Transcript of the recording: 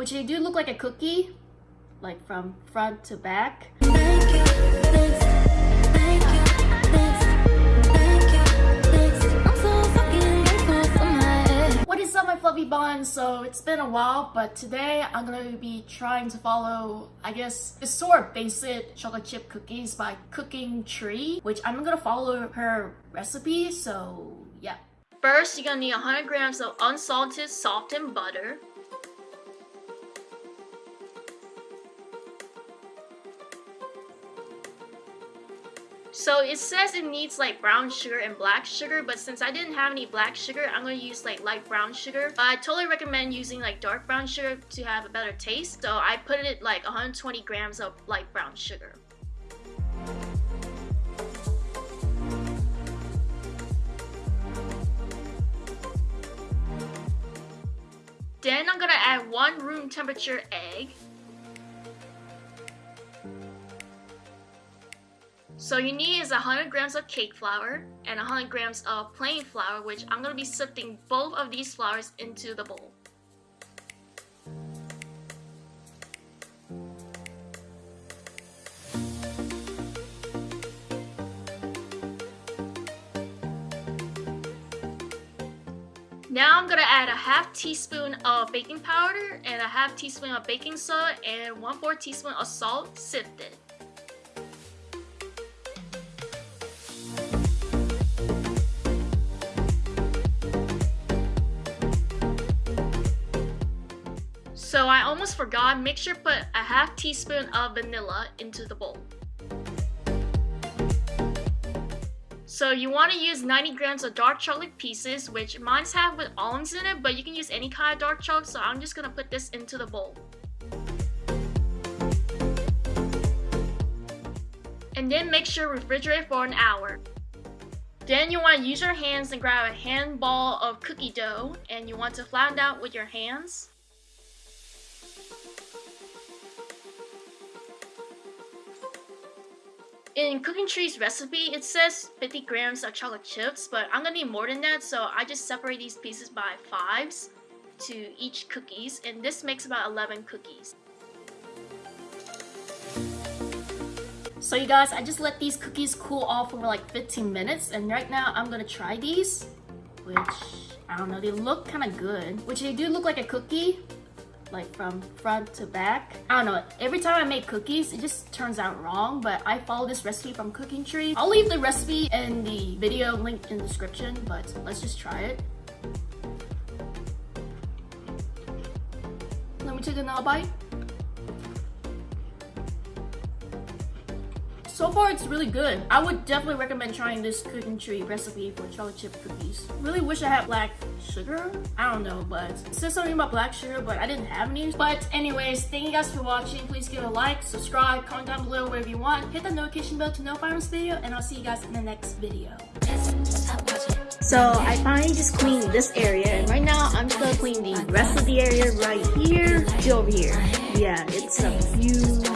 which they do look like a cookie, like from front to back. What is up my fluffy buns? So it's been a while, but today I'm gonna be trying to follow, I guess, the sort of basic chocolate chip cookies by Cooking Tree, which I'm gonna follow her recipe, so yeah. First, you're gonna need 100 grams of unsalted softened butter, So it says it needs like brown sugar and black sugar, but since I didn't have any black sugar, I'm gonna use like light brown sugar. But I totally recommend using like dark brown sugar to have a better taste. So I put it like 120 grams of light brown sugar. Then I'm gonna add one room temperature egg. So you need is 100 grams of cake flour and 100 grams of plain flour, which I'm going to be sifting both of these flours into the bowl. Now I'm gonna add a half teaspoon of baking powder and a half teaspoon of baking soda and 1 4 teaspoon of salt sifted. So I almost forgot, make sure put a half teaspoon of vanilla into the bowl. So you want to use 90 grams of dark chocolate pieces, which mine's have with almonds in it, but you can use any kind of dark chocolate, so I'm just going to put this into the bowl. And then make sure refrigerate for an hour. Then you want to use your hands and grab a handball of cookie dough, and you want to flatten out with your hands. In Cooking Tree's recipe, it says 50 grams of chocolate chips, but I'm gonna need more than that, so I just separate these pieces by fives to each cookies, and this makes about 11 cookies. So you guys, I just let these cookies cool off for like 15 minutes, and right now I'm gonna try these, which, I don't know, they look kind of good. Which they do look like a cookie, like from front to back. I don't know, every time I make cookies, it just turns out wrong, but I follow this recipe from Cooking Tree. I'll leave the recipe in the video link in the description, but let's just try it. Let me take another bite. So far, it's really good. I would definitely recommend trying this Cooking Tree recipe for chocolate chip cookies. Really wish I had black sugar. I don't know, but it says something about black sugar, but I didn't have any. But anyways, thank you guys for watching. Please give a like, subscribe, comment down below wherever you want. Hit the notification bell to know if I this video, and I'll see you guys in the next video. So I finally just cleaned this area, and right now I'm just gonna clean the rest of the area right here to over here. Yeah, it's a huge.